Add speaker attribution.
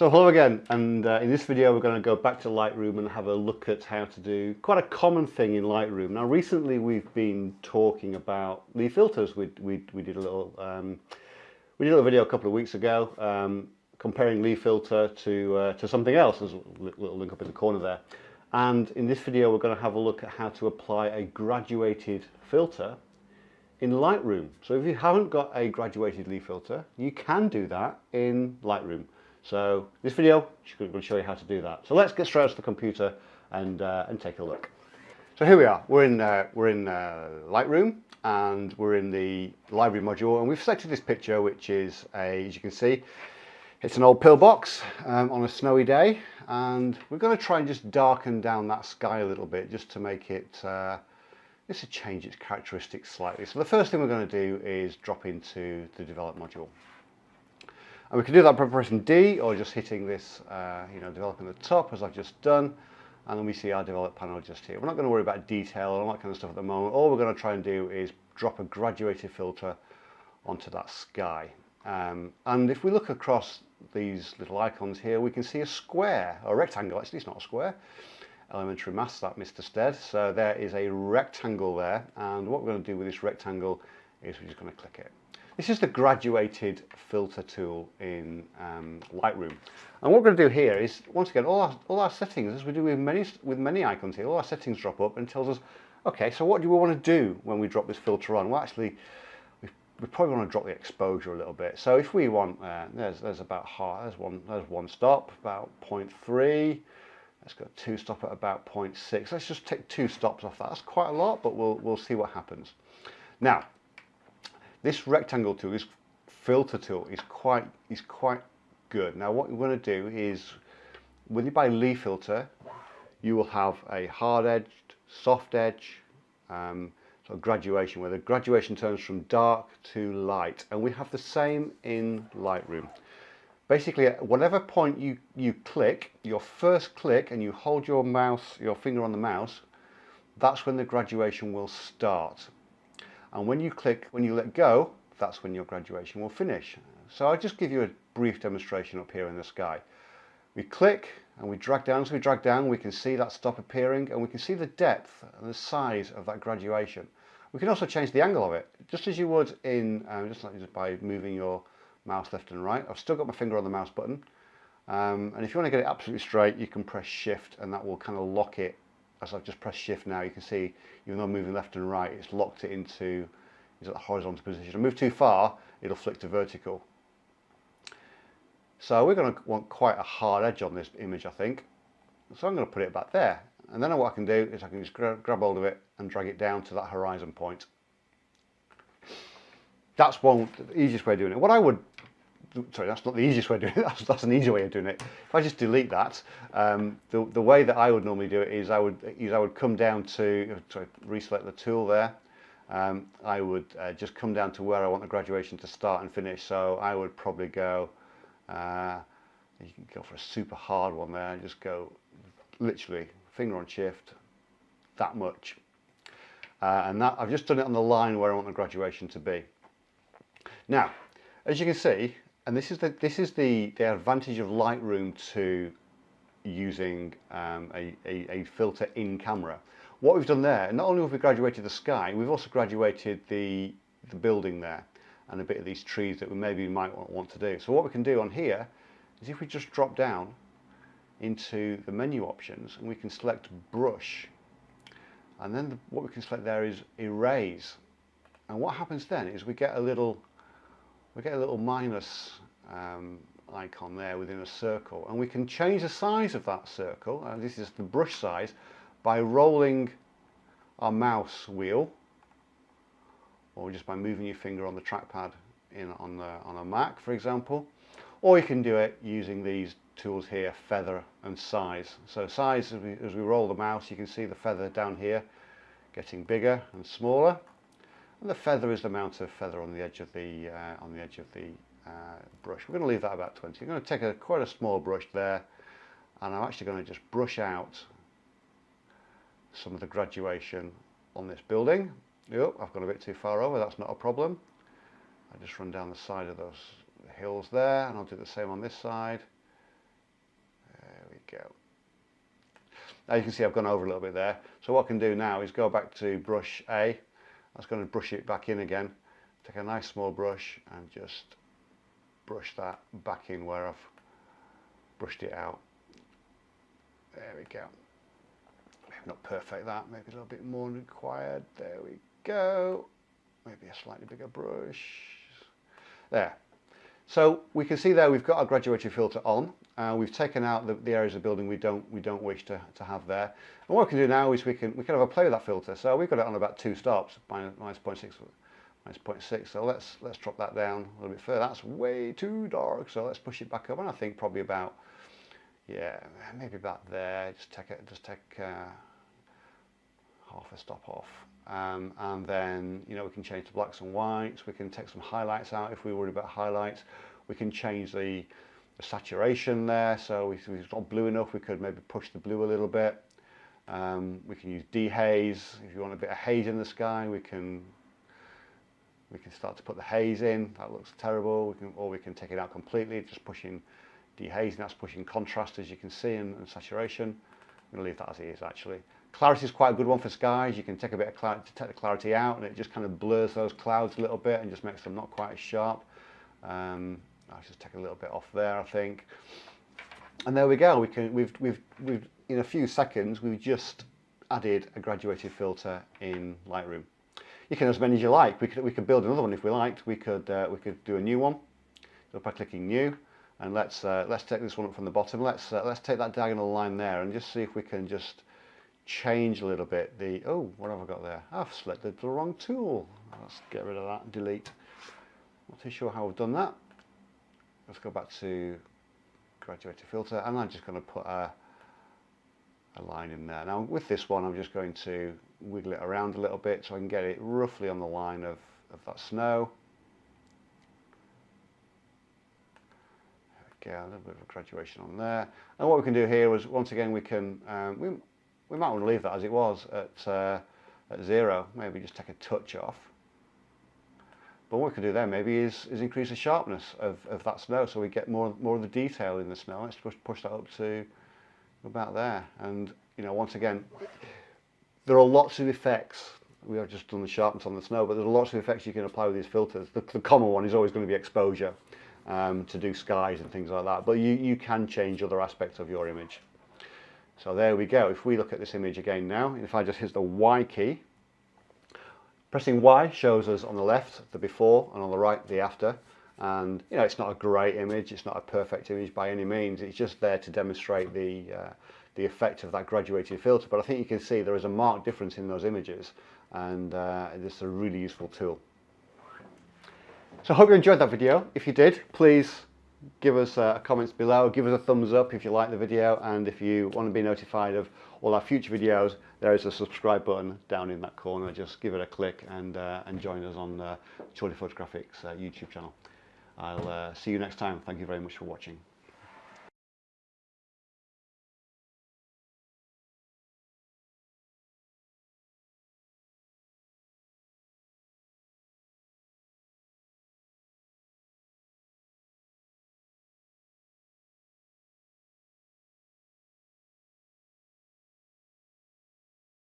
Speaker 1: So hello again and uh, in this video we're going to go back to Lightroom and have a look at how to do quite a common thing in Lightroom. Now recently we've been talking about the filters. We, we, we did a little um, we did a little video a couple of weeks ago um, comparing Lee filter to, uh, to something else. There's a little link up in the corner there. And in this video we're going to have a look at how to apply a graduated filter in Lightroom. So if you haven't got a graduated Lee filter you can do that in Lightroom. So this video will show you how to do that. So let's get straight to the computer and, uh, and take a look. So here we are, we're in, uh, we're in uh, Lightroom and we're in the library module and we've selected this picture which is, a, as you can see, it's an old pillbox um, on a snowy day and we're going to try and just darken down that sky a little bit just to make it, uh, just to change its characteristics slightly. So the first thing we're going to do is drop into the develop module. And we can do that by pressing D or just hitting this, uh, you know, developing the top as I've just done. And then we see our develop panel just here. We're not going to worry about detail and all that kind of stuff at the moment. All we're going to try and do is drop a graduated filter onto that sky. Um, and if we look across these little icons here, we can see a square, a rectangle, actually it's not a square. Elementary maths, that Mr. Stead. So there is a rectangle there. And what we're going to do with this rectangle is we're just going to click it. This is the graduated filter tool in um, Lightroom. And what we're going to do here is, once again, all our, all our settings, as we do with many, with many icons here, all our settings drop up and tells us, okay, so what do we want to do when we drop this filter on? Well, actually, we, we probably want to drop the exposure a little bit. So if we want, uh, there's, there's about half, there's one, there's one stop, about 0.3. Let's go two stop at about 0.6. Let's just take two stops off that. That's quite a lot, but we'll, we'll see what happens. Now, this rectangle tool, this filter tool is quite, is quite good. Now what we're going to do is, when you buy Lee filter, you will have a hard edged, soft edge, um, so graduation, where the graduation turns from dark to light. And we have the same in Lightroom. Basically, at whatever point you, you click, your first click, and you hold your mouse, your finger on the mouse, that's when the graduation will start and when you click, when you let go, that's when your graduation will finish. So I'll just give you a brief demonstration up here in the sky. We click and we drag down, so we drag down, we can see that stop appearing and we can see the depth and the size of that graduation. We can also change the angle of it, just as you would in, um, just like just by moving your mouse left and right. I've still got my finger on the mouse button. Um, and if you want to get it absolutely straight, you can press shift and that will kind of lock it as I've just pressed shift now, you can see, even though I'm moving left and right, it's locked it into is at the horizontal position. I move too far, it'll flick to vertical. So we're going to want quite a hard edge on this image, I think. So I'm going to put it back there. And then what I can do is I can just grab hold of it and drag it down to that horizon point. That's one the easiest way of doing it. What I would sorry, that's not the easiest way of doing it. That's, that's an easy way of doing it. If I just delete that, um, the, the way that I would normally do it is I would is I would come down to sorry, reselect the tool there. Um, I would uh, just come down to where I want the graduation to start and finish. So I would probably go. Uh, you can go for a super hard one there. and Just go literally finger on shift, that much. Uh, and that I've just done it on the line where I want the graduation to be. Now, as you can see, and this is the this is the the advantage of Lightroom to using um, a, a, a, filter in camera. What we've done there, not only have we graduated the sky, we've also graduated the the building there and a bit of these trees that we maybe might want to do. So what we can do on here is if we just drop down into the menu options and we can select brush and then the, what we can select there is erase and what happens then is we get a little we get a little minus um, icon there within a circle and we can change the size of that circle uh, this is the brush size by rolling our mouse wheel or just by moving your finger on the trackpad in on the on a Mac for example. Or you can do it using these tools here feather and size. So size as we, as we roll the mouse you can see the feather down here getting bigger and smaller and the feather is the amount of feather on the edge of the uh, on the edge of the uh, brush. We're going to leave that about 20. I'm going to take a quite a small brush there and I'm actually going to just brush out some of the graduation on this building. Yep, I've gone a bit too far over, that's not a problem. I just run down the side of those hills there and I'll do the same on this side. There we go. Now you can see I've gone over a little bit there. So what I can do now is go back to brush A. That's going to brush it back in again. Take a nice small brush and just brush that back in where I've brushed it out. There we go. Maybe not perfect that, maybe a little bit more required. There we go. Maybe a slightly bigger brush. There. So we can see there we've got our graduated filter on. Uh, we've taken out the, the, areas of building we don't we don't wish to, to have there. And what we can do now is we can we can have a play with that filter. So we've got it on about two stops, minus, minus 0.6 minus 0.6. So let's let's drop that down a little bit further. That's way too dark. So let's push it back up. And I think probably about yeah maybe about there. Just take it just take uh, half a stop off. Um, and then you know we can change the blacks and whites. We can take some highlights out if we worry about highlights. We can change the the saturation there. So if it's not blue enough we could maybe push the blue a little bit. Um, we can use dehaze. If you want a bit of haze in the sky we can we can start to put the haze in. That looks terrible. We can or we can take it out completely just pushing dehazing that's pushing contrast as you can see and, and saturation I'm going to leave that as it is actually clarity is quite a good one for skies you can take a bit of clarity take the clarity out and it just kind of blurs those clouds a little bit and just makes them not quite as sharp um, I'll just take a little bit off there, I think. And there we go. We can, we've, we've, we've, in a few seconds, we've just added a graduated filter in Lightroom. You can as many as you like. We could, we could build another one if we liked. We could, uh, we could do a new one by clicking new. And let's, uh, let's take this one up from the bottom. Let's, uh, let's take that diagonal line there and just see if we can just change a little bit the, oh, what have I got there? I've selected the wrong tool. Let's get rid of that, and delete. Not too sure how I've done that let's go back to graduated filter and I'm just going to put a, a line in there. Now with this one I'm just going to wiggle it around a little bit so I can get it roughly on the line of, of that snow. get a little bit of graduation on there. And what we can do here is, once again, we can, um, we, we might want to leave that as it was at, uh, at zero, maybe just take a touch off. But what we can do there maybe is, is increase the sharpness of, of that snow so we get more, more of the detail in the snow. Let's push, push that up to about there. And, you know, once again, there are lots of effects we have just done the sharpness on the snow, but there's lots of effects you can apply with these filters. The, the common one is always going to be exposure. Um, to do skies and things like that. But you, you can change other aspects of your image. So there we go. If we look at this image again now, if I just hit the Y key, Pressing Y shows us on the left the before and on the right the after and you know it's not a great image it's not a perfect image by any means it's just there to demonstrate the uh, the effect of that graduated filter but I think you can see there is a marked difference in those images and uh, it's a really useful tool so I hope you enjoyed that video if you did please give us uh, comments below, give us a thumbs up if you like the video and if you want to be notified of all our future videos there is a subscribe button down in that corner just give it a click and, uh, and join us on uh, Chorley Photographics uh, YouTube channel. I'll uh, see you next time. Thank you very much for watching.